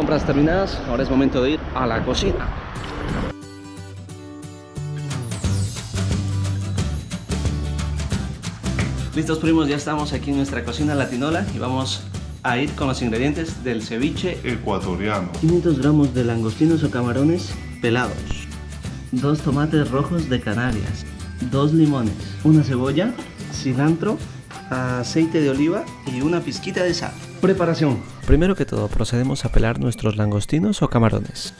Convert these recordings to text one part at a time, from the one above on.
compras terminadas, ahora es momento de ir a la cocina. Listos primos, ya estamos aquí en nuestra cocina latinola y vamos a ir con los ingredientes del ceviche ecuatoriano. 500 gramos de langostinos o camarones pelados, dos tomates rojos de Canarias, dos limones, una cebolla, cilantro, aceite de oliva y una pizquita de sal. Preparación. Primero que todo procedemos a pelar nuestros langostinos o camarones.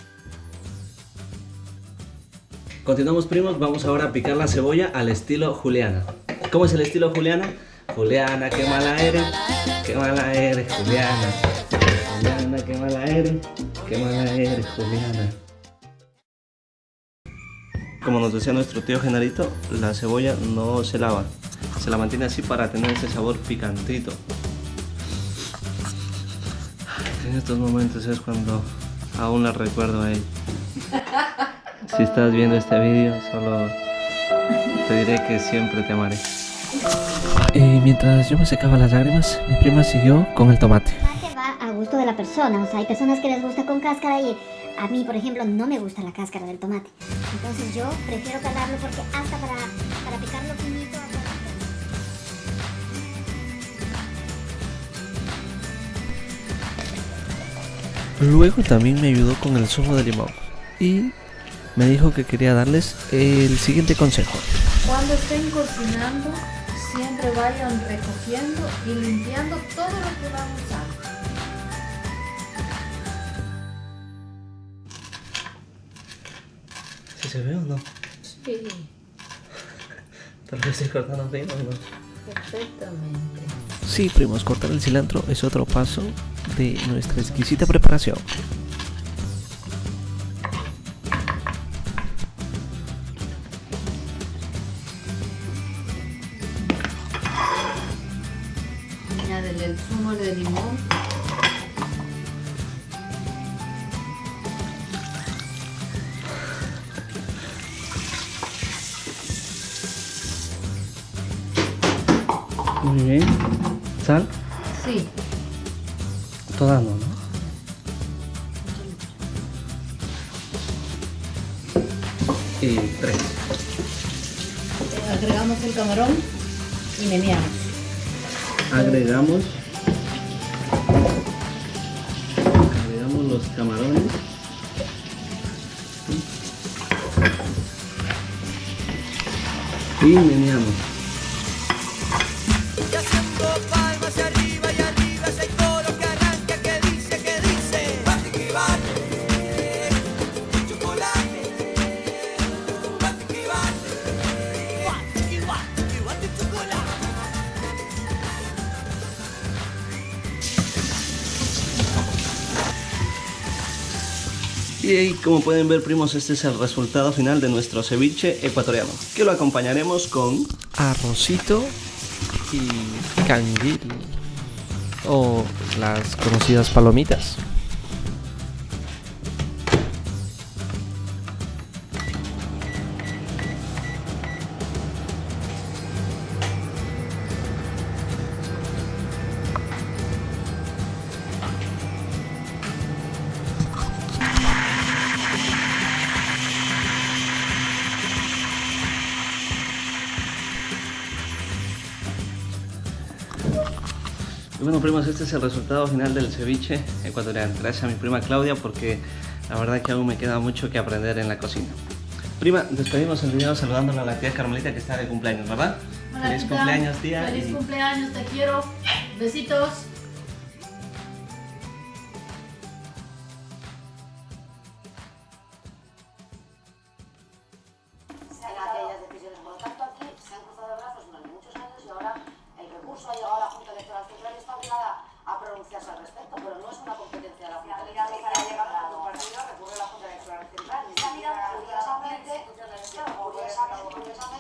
Continuamos primos, vamos ahora a picar la cebolla al estilo juliana. ¿Cómo es el estilo Juliana? Juliana, qué mala eres, qué mala eres, Juliana. Juliana, qué mala eres, qué mala eres, Juliana. Como nos decía nuestro tío Genarito, la cebolla no se lava, se la mantiene así para tener ese sabor picantito. En estos momentos es cuando aún la recuerdo a él. Si estás viendo este vídeo, solo te diré que siempre te amaré. Y mientras yo me secaba las lágrimas, mi prima siguió con el tomate. Va a gusto de la persona, o sea, hay personas que les gusta con cáscara y a mí, por ejemplo, no me gusta la cáscara del tomate. Entonces yo prefiero calarlo porque hasta para, para picarlo finito... Luego también me ayudó con el zumo de limón y me dijo que quería darles el siguiente consejo. Cuando estén cocinando, siempre vayan recogiendo y limpiando todo lo que van a usar. ¿Sí se ve o no? Sí, Tal vez estoy cortando bien o no. Perfectamente. Sí, primos, cortar el cilantro es otro paso de nuestra exquisita preparación. Añádele el zumo de limón. Muy bien. ¿Sal? Sí, Toda no, ¿no? Y tres. agregamos el camarón y meneamos. Agregamos. Agregamos los camarones. Y meneamos. Y como pueden ver, primos, este es el resultado final de nuestro ceviche ecuatoriano. Que lo acompañaremos con arrocito y canguil. O las conocidas palomitas. Y bueno, primos, este es el resultado final del ceviche ecuatoriano. Gracias a mi prima Claudia porque la verdad que aún me queda mucho que aprender en la cocina. Prima, despedimos el video saludándola a la tía Carmelita que está de cumpleaños, ¿verdad? Hola, Feliz tita. cumpleaños, tía. Feliz y- cumpleaños, te quiero. Besitos. respecto, pero no es una competencia de la Junta para llegar partido recurre la Junta Electoral Central. Curiosamente,